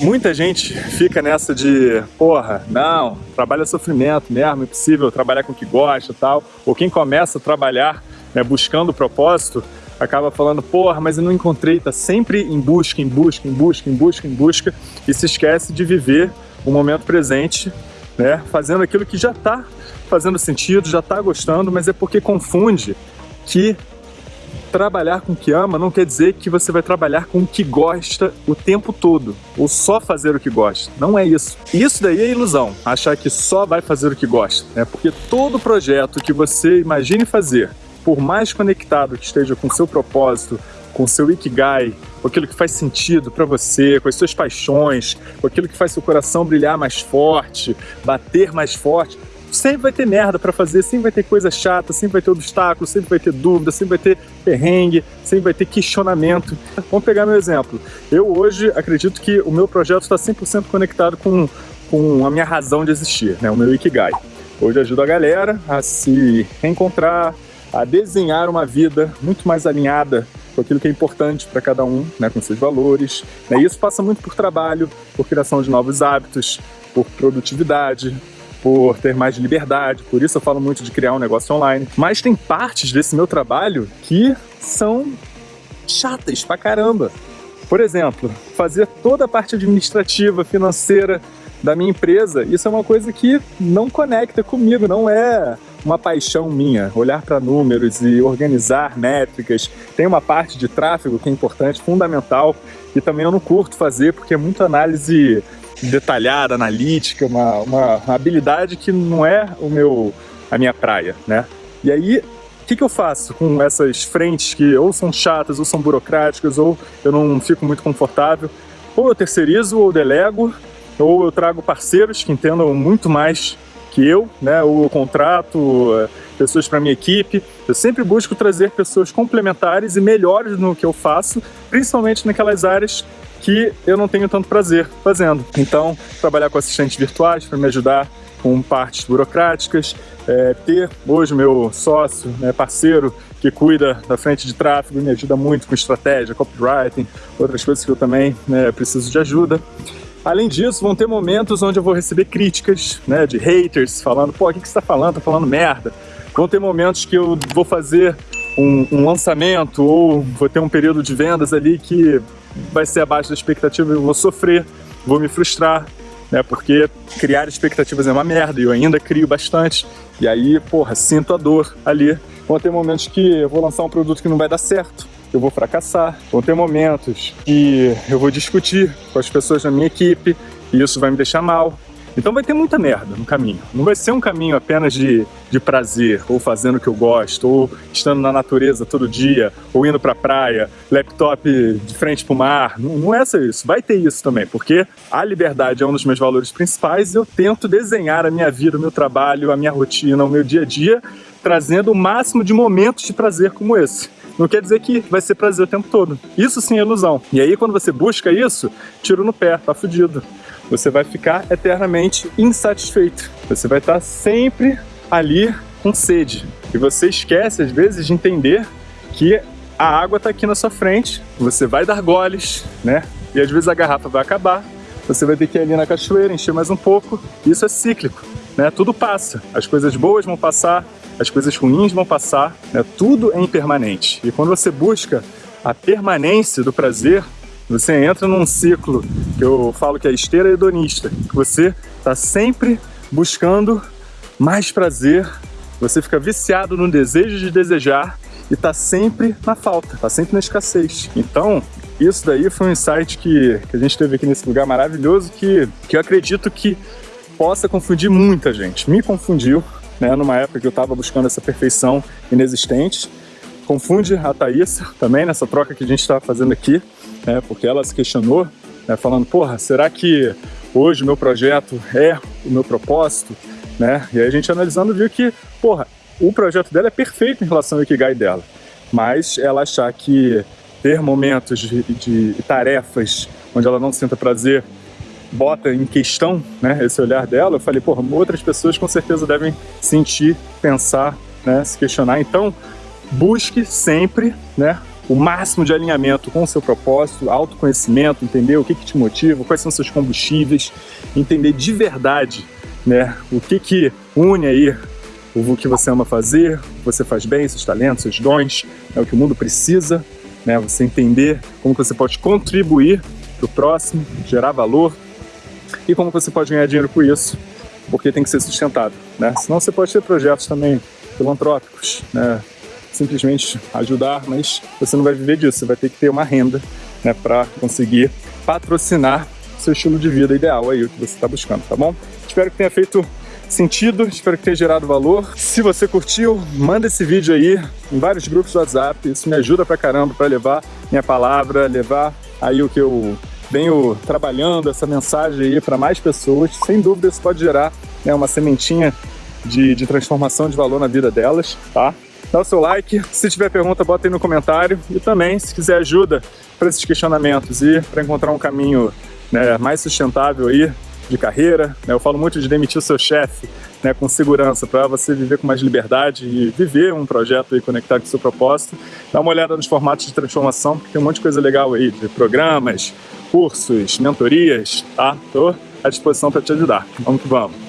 Muita gente fica nessa de, porra, não, trabalho é sofrimento mesmo, é impossível trabalhar com o que gosta e tal. Ou quem começa a trabalhar né, buscando propósito, acaba falando, porra, mas eu não encontrei, tá sempre em busca, em busca, em busca, em busca, em busca, e se esquece de viver o momento presente, né, fazendo aquilo que já está fazendo sentido, já está gostando, mas é porque confunde que trabalhar com o que ama não quer dizer que você vai trabalhar com o que gosta o tempo todo, ou só fazer o que gosta. Não é isso. Isso daí é ilusão, achar que só vai fazer o que gosta, né? Porque todo projeto que você imagine fazer, por mais conectado que esteja com seu propósito, com seu ikigai, com aquilo que faz sentido para você, com as suas paixões, com aquilo que faz seu coração brilhar mais forte, bater mais forte, sempre vai ter merda para fazer, sempre vai ter coisa chata, sempre vai ter obstáculo, sempre vai ter dúvida, sempre vai ter perrengue, sempre vai ter questionamento. Vamos pegar meu exemplo. Eu hoje acredito que o meu projeto está 100% conectado com, com a minha razão de existir, né? o meu Ikigai. Hoje ajudo a galera a se reencontrar, a desenhar uma vida muito mais alinhada com aquilo que é importante para cada um, né, com seus valores. Né? E isso passa muito por trabalho, por criação de novos hábitos, por produtividade, por ter mais liberdade, por isso eu falo muito de criar um negócio online. Mas tem partes desse meu trabalho que são chatas pra caramba. Por exemplo, fazer toda a parte administrativa, financeira da minha empresa, isso é uma coisa que não conecta comigo, não é uma paixão minha, olhar para números e organizar métricas. Tem uma parte de tráfego que é importante, fundamental, e também eu não curto fazer porque é muita análise detalhada, analítica, uma, uma, uma, habilidade que não é o meu, a minha praia, né? E aí, o que, que eu faço com essas frentes que ou são chatas, ou são burocráticas, ou eu não fico muito confortável? Ou eu terceirizo, ou delego, ou eu trago parceiros que entendam muito mais que eu, né? Ou eu contrato eh, pessoas para minha equipe. Eu sempre busco trazer pessoas complementares e melhores no que eu faço, principalmente naquelas áreas que eu não tenho tanto prazer fazendo. Então, trabalhar com assistentes virtuais para me ajudar com partes burocráticas, é, ter hoje meu sócio, né, parceiro, que cuida da frente de tráfego, me ajuda muito com estratégia, copywriting, outras coisas que eu também né, preciso de ajuda. Além disso, vão ter momentos onde eu vou receber críticas né, de haters, falando, pô, o que, que você está falando? Tá falando merda. Vão ter momentos que eu vou fazer um, um lançamento ou vou ter um período de vendas ali que vai ser abaixo da expectativa, eu vou sofrer, vou me frustrar, né? Porque criar expectativas é uma merda e eu ainda crio bastante. E aí, porra, sinto a dor ali. Vão ter momentos que eu vou lançar um produto que não vai dar certo, eu vou fracassar. Vão ter momentos que eu vou discutir com as pessoas da minha equipe e isso vai me deixar mal. Então vai ter muita merda no caminho. Não vai ser um caminho apenas de, de prazer, ou fazendo o que eu gosto, ou estando na natureza todo dia, ou indo pra praia, laptop de frente pro mar. Não, não é só isso. Vai ter isso também, porque a liberdade é um dos meus valores principais e eu tento desenhar a minha vida, o meu trabalho, a minha rotina, o meu dia a dia, trazendo o máximo de momentos de prazer como esse. Não quer dizer que vai ser prazer o tempo todo. Isso sim é ilusão. E aí, quando você busca isso, tiro no pé, tá fudido você vai ficar eternamente insatisfeito. Você vai estar sempre ali com sede. E você esquece, às vezes, de entender que a água está aqui na sua frente, você vai dar goles, né? E às vezes a garrafa vai acabar, você vai ter que ir ali na cachoeira, encher mais um pouco. Isso é cíclico, né? Tudo passa. As coisas boas vão passar, as coisas ruins vão passar, né? Tudo é impermanente. E quando você busca a permanência do prazer, você entra num ciclo que eu falo que é esteira hedonista, que você está sempre buscando mais prazer, você fica viciado no desejo de desejar e está sempre na falta, está sempre na escassez. Então, isso daí foi um insight que, que a gente teve aqui nesse lugar maravilhoso que, que eu acredito que possa confundir muita gente. Me confundiu, né, numa época que eu estava buscando essa perfeição inexistente. Confunde a Thaís também nessa troca que a gente está fazendo aqui né, porque ela se questionou, né, falando, porra, será que hoje o meu projeto é o meu propósito? Né? E aí a gente analisando viu que, porra, o projeto dela é perfeito em relação ao Ikigai dela, mas ela achar que ter momentos de, de tarefas onde ela não sinta prazer bota em questão né, esse olhar dela, eu falei, porra, outras pessoas com certeza devem sentir, pensar, né, se questionar. Então, busque sempre né, o máximo de alinhamento com o seu propósito, autoconhecimento, entender o que, que te motiva, quais são seus combustíveis, entender de verdade né, o que, que une aí o que você ama fazer, você faz bem, seus talentos, seus dons, é o que o mundo precisa, né, você entender como você pode contribuir para o próximo, gerar valor e como você pode ganhar dinheiro com isso, porque tem que ser sustentável. Né? Senão você pode ter projetos também filantrópicos, né? Simplesmente ajudar, mas você não vai viver disso, você vai ter que ter uma renda né, para conseguir patrocinar seu estilo de vida ideal aí, o que você está buscando, tá bom? Espero que tenha feito sentido, espero que tenha gerado valor. Se você curtiu, manda esse vídeo aí em vários grupos do WhatsApp, isso me ajuda pra caramba para levar minha palavra, levar aí o que eu venho trabalhando, essa mensagem aí para mais pessoas. Sem dúvida isso pode gerar né, uma sementinha de, de transformação de valor na vida delas, tá? Dá o seu like, se tiver pergunta bota aí no comentário e também se quiser ajuda para esses questionamentos e para encontrar um caminho né, mais sustentável aí de carreira. Né? Eu falo muito de demitir o seu chefe né, com segurança para você viver com mais liberdade e viver um projeto aí conectado com o seu propósito. Dá uma olhada nos formatos de transformação, porque tem um monte de coisa legal aí, de programas, cursos, mentorias, tá? Estou à disposição para te ajudar. Vamos que vamos!